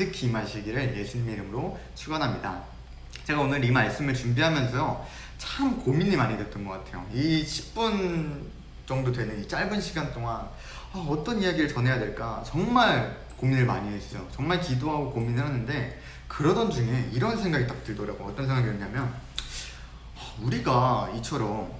가득히 임하시기를 예수님의 이름으로 축원합니다. 제가 오늘 이 말씀을 준비하면서요 참 고민이 많이 됐던 것 같아요. 이 10분 정도 되는 이 짧은 시간 동안 아, 어떤 이야기를 전해야 될까 정말 고민을 많이 했어요. 정말 기도하고 고민을 하는데 그러던 중에 이런 생각이 딱 들더라고요. 어떤 생각이었냐면 아, 우리가 이처럼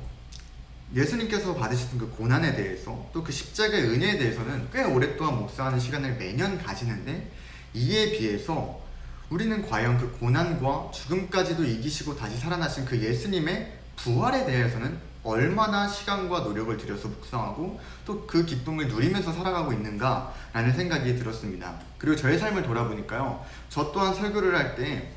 예수님께서 받으셨던 그 고난에 대해서 또 그 십자가의 은혜에 대해서는 꽤 오랫동안 묵상하는 시간을 매년 가지는데 이에 비해서 우리는 과연 그 고난과 죽음까지도 이기시고 다시 살아나신 그 예수님의 부활에 대해서는 얼마나 시간과 노력을 들여서 묵상하고 또 그 기쁨을 누리면서 살아가고 있는가 라는 생각이 들었습니다. 그리고 저의 삶을 돌아보니까요. 저 또한 설교를 할 때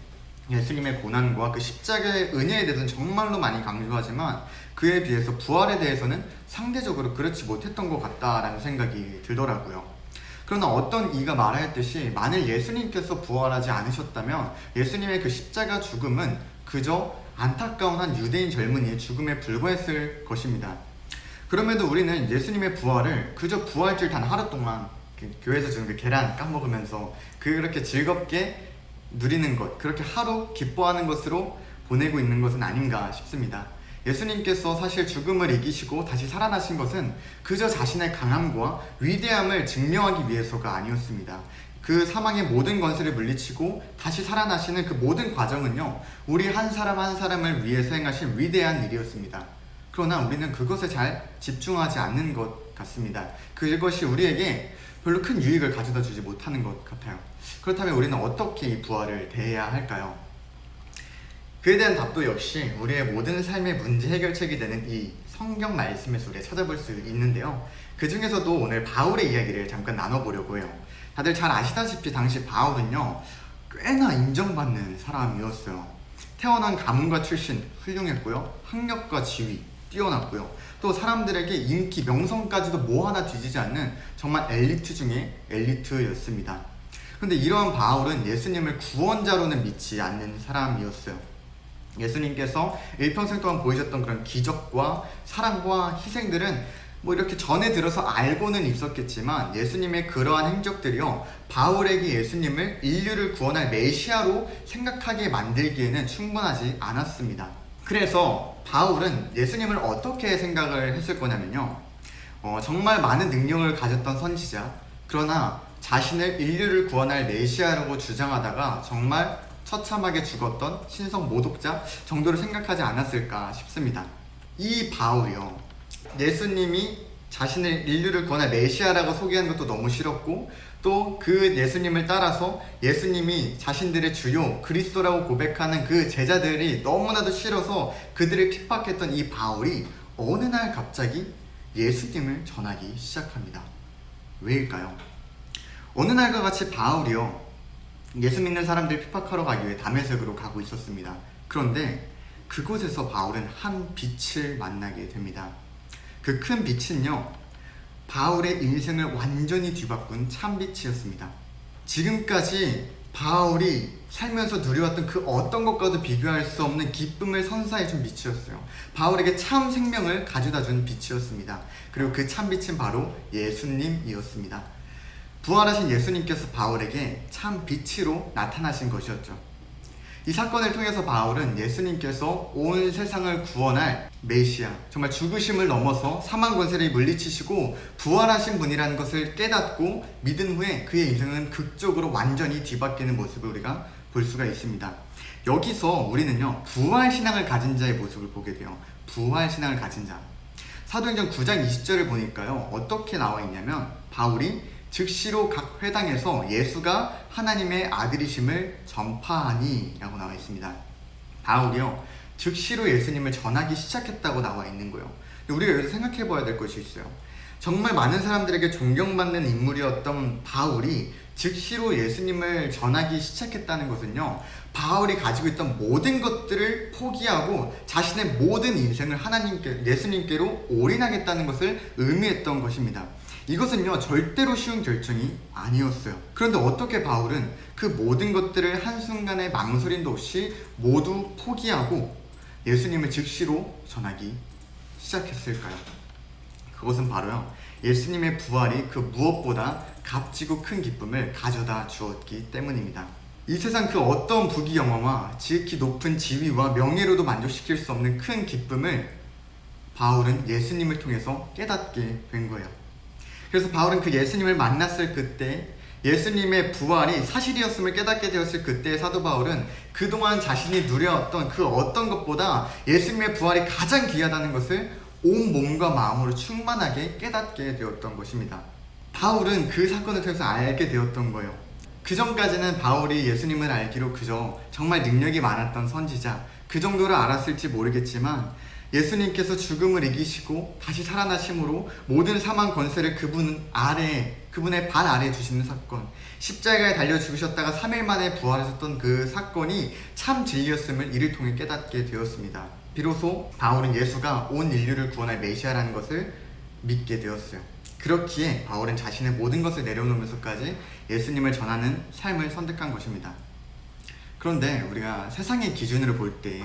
예수님의 고난과 그 십자가의 은혜에 대해서는 정말로 많이 강조하지만 그에 비해서 부활에 대해서는 상대적으로 그렇지 못했던 것 같다라는 생각이 들더라고요. 그러나 어떤 이가 말하였듯이 만일 예수님께서 부활하지 않으셨다면 예수님의 그 십자가 죽음은 그저 안타까운 한 유대인 젊은이의 죽음에 불과했을 것입니다. 그럼에도 우리는 예수님의 부활을 그저 부활절 단 하루 동안 그 교회에서 주는 그 계란 까먹으면서 그렇게 즐겁게 누리는 것, 그렇게 하루 기뻐하는 것으로 보내고 있는 것은 아닌가 싶습니다. 예수님께서 사실 죽음을 이기시고 다시 살아나신 것은 그저 자신의 강함과 위대함을 증명하기 위해서가 아니었습니다. 그 사망의 모든 권세를 물리치고 다시 살아나시는 그 모든 과정은요, 우리 한 사람 한 사람을 위해서 행하신 위대한 일이었습니다. 그러나 우리는 그것에 잘 집중하지 않는 것 같습니다. 그것이 우리에게 별로 큰 유익을 가져다 주지 못하는 것 같아요. 그렇다면 우리는 어떻게 이 부활을 대해야 할까요? 그에 대한 답도 역시 우리의 모든 삶의 문제 해결책이 되는 이 성경 말씀에서 우리가 찾아볼 수 있는데요. 그 중에서도 오늘 바울의 이야기를 잠깐 나눠보려고 해요. 다들 잘 아시다시피 당시 바울은요, 꽤나 인정받는 사람이었어요. 태어난 가문과 출신 훌륭했고요. 학력과 지위 뛰어났고요. 또 사람들에게 인기, 명성까지도 뭐 하나 뒤지지 않는 정말 엘리트 중에 엘리트였습니다. 근데 이러한 바울은 예수님을 구원자로는 믿지 않는 사람이었어요. 예수님께서 일평생 동안 보이셨던 그런 기적과 사랑과 희생들은 뭐 이렇게 전에 들어서 알고는 있었겠지만 예수님의 그러한 행적들이요 바울에게 예수님을 인류를 구원할 메시아로 생각하게 만들기에는 충분하지 않았습니다. 그래서 바울은 예수님을 어떻게 생각을 했을 거냐면요 어, 정말 많은 능력을 가졌던 선지자 그러나 자신을 인류를 구원할 메시아라고 주장하다가 정말 처참하게 죽었던 신성 모독자 정도로 생각하지 않았을까 싶습니다. 이 바울이요. 예수님이 자신을 인류를 구원할 메시아라고 소개하는 것도 너무 싫었고 또 그 예수님을 따라서 예수님이 자신들의 주요 그리스도라고 고백하는 그 제자들이 너무나도 싫어서 그들을 핍박했던 이 바울이 어느 날 갑자기 예수님을 전하기 시작합니다. 왜일까요? 어느 날과 같이 바울이요 예수 믿는 사람들 핍박하러 가기 위해 담에색으로 가고 있었습니다. 그런데 그곳에서 바울은 한 빛을 만나게 됩니다. 그 큰 빛은요, 바울의 인생을 완전히 뒤바꾼 참빛이었습니다. 지금까지 바울이 살면서 누려왔던 그 어떤 것과도 비교할 수 없는 기쁨을 선사해준 빛이었어요. 바울에게 참 생명을 가져다 준 빛이었습니다. 그리고 그 참빛은 바로 예수님이었습니다. 부활하신 예수님께서 바울에게 참 빛으로 나타나신 것이었죠. 이 사건을 통해서 바울은 예수님께서 온 세상을 구원할 메시아, 정말 죽으심을 넘어서 사망 권세를 물리치시고 부활하신 분이라는 것을 깨닫고 믿은 후에 그의 인생은 극적으로 완전히 뒤바뀌는 모습을 우리가 볼 수가 있습니다. 여기서 우리는요, 부활 신앙을 가진 자의 모습을 보게 돼요. 부활 신앙을 가진 자. 사도행전 9장 20절을 보니까요, 어떻게 나와 있냐면, 바울이 즉시로 각 회당에서 예수가 하나님의 아들이심을 전파하니 라고 나와 있습니다. 바울이요. 즉시로 예수님을 전하기 시작했다고 나와 있는 거예요. 우리가 여기서 생각해 봐야 될 것이 있어요. 정말 많은 사람들에게 존경받는 인물이었던 바울이 즉시로 예수님을 전하기 시작했다는 것은요. 바울이 가지고 있던 모든 것들을 포기하고 자신의 모든 인생을 하나님께 예수님께로 올인하겠다는 것을 의미했던 것입니다. 이것은요 절대로 쉬운 결정이 아니었어요 그런데 어떻게 바울은 그 모든 것들을 한순간의 망설임도 없이 모두 포기하고 예수님을 즉시로 전하기 시작했을까요? 그것은 바로요 예수님의 부활이 그 무엇보다 값지고 큰 기쁨을 가져다 주었기 때문입니다. 이 세상 그 어떤 부귀 영화와 지극히 높은 지위와 명예로도 만족시킬 수 없는 큰 기쁨을 바울은 예수님을 통해서 깨닫게 된 거예요. 그래서 바울은 그 예수님을 만났을 그때 예수님의 부활이 사실이었음을 깨닫게 되었을 그때 사도 바울은 그동안 자신이 누려왔던 그 어떤 것보다 예수님의 부활이 가장 귀하다는 것을 온 몸과 마음으로 충만하게 깨닫게 되었던 것입니다. 바울은 그 사건을 통해서 알게 되었던 거예요. 그 전까지는 바울이 예수님을 알기로 그저 정말 능력이 많았던 선지자 그 정도를 알았을지 모르겠지만 예수님께서 죽음을 이기시고 다시 살아나심으로 모든 사망 권세를 그분 아래 그분의 발 아래에 두시는 사건 십자가에 달려 죽으셨다가 3일 만에 부활하셨던 그 사건이 참 진리였음을 이를 통해 깨닫게 되었습니다. 비로소 바울은 예수가 온 인류를 구원할 메시아라는 것을 믿게 되었어요. 그렇기에 바울은 자신의 모든 것을 내려놓으면서까지 예수님을 전하는 삶을 선택한 것입니다. 그런데 우리가 세상의 기준으로 볼때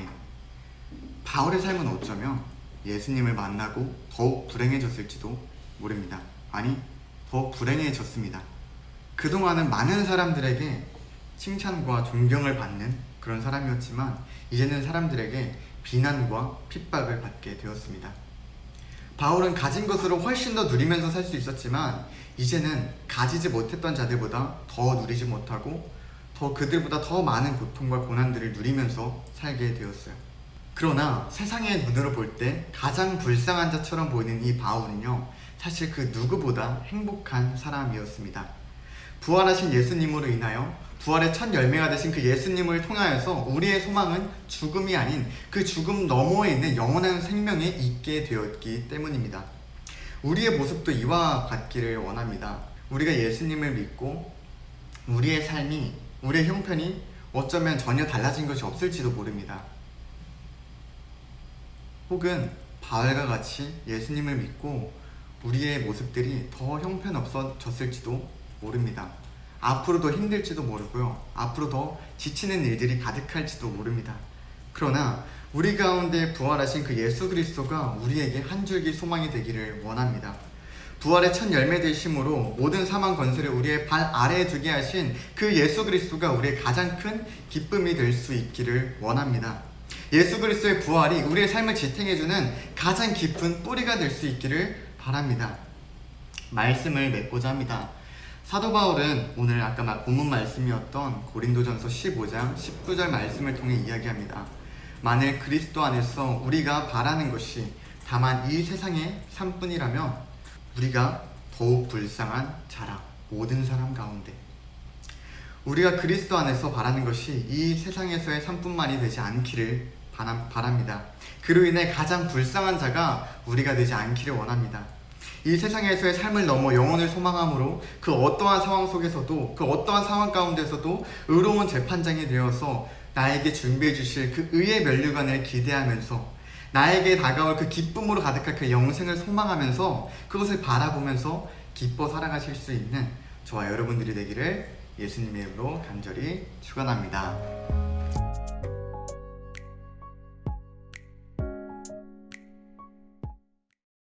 바울의 삶은 어쩌면 예수님을 만나고 더욱 불행해졌을지도 모릅니다. 아니, 더 불행해졌습니다. 그동안은 많은 사람들에게 칭찬과 존경을 받는 그런 사람이었지만 이제는 사람들에게 비난과 핍박을 받게 되었습니다. 바울은 가진 것으로 훨씬 더 누리면서 살 수 있었지만 이제는 가지지 못했던 자들보다 더 누리지 못하고 더 그들보다 더 많은 고통과 고난들을 누리면서 살게 되었어요. 그러나 세상의 눈으로 볼 때 가장 불쌍한 자처럼 보이는 이 바울은요 사실 그 누구보다 행복한 사람이었습니다. 부활하신 예수님으로 인하여 부활의 첫 열매가 되신 그 예수님을 통하여서 우리의 소망은 죽음이 아닌 그 죽음 너머에 있는 영원한 생명에 있게 되었기 때문입니다. 우리의 모습도 이와 같기를 원합니다. 우리가 예수님을 믿고 우리의 삶이 우리의 형편이 어쩌면 전혀 달라진 것이 없을지도 모릅니다. 혹은 바울과 같이 예수님을 믿고 우리의 모습들이 더 형편없어졌을지도 모릅니다. 앞으로 더 힘들지도 모르고요. 앞으로 더 지치는 일들이 가득할지도 모릅니다. 그러나 우리 가운데 부활하신 그 예수 그리스도가 우리에게 한 줄기 소망이 되기를 원합니다. 부활의 첫 열매 되심으로 모든 사망 권세를 우리의 발 아래에 두게 하신 그 예수 그리스도가 우리의 가장 큰 기쁨이 될 수 있기를 원합니다. 예수 그리스도의 부활이 우리의 삶을 지탱해주는 가장 깊은 뿌리가 될 수 있기를 바랍니다. 말씀을 맺고자 합니다. 사도 바울은 오늘 아까 막 본문 말씀이었던 고린도전서 15장 19절 말씀을 통해 이야기합니다. 만일 그리스도 안에서 우리가 바라는 것이 다만 이 세상의 삶뿐이라면 우리가 더욱 불쌍한 자라 모든 사람 가운데 우리가 그리스도 안에서 바라는 것이 이 세상에서의 삶뿐만이 되지 않기를 바랍니다. 그로 인해 가장 불쌍한 자가 우리가 되지 않기를 원합니다. 이 세상에서의 삶을 넘어 영혼을 소망함으로 그 어떠한 상황 속에서도 그 어떠한 상황 가운데서도 의로운 재판장이 되어서 나에게 준비해 주실 그 의의 면류관을 기대하면서 나에게 다가올 그 기쁨으로 가득할 그 영생을 소망하면서 그것을 바라보면서 기뻐 살아가실 수 있는 저와 여러분들이 되기를 예수님의 이름으로 간절히 축원합니다.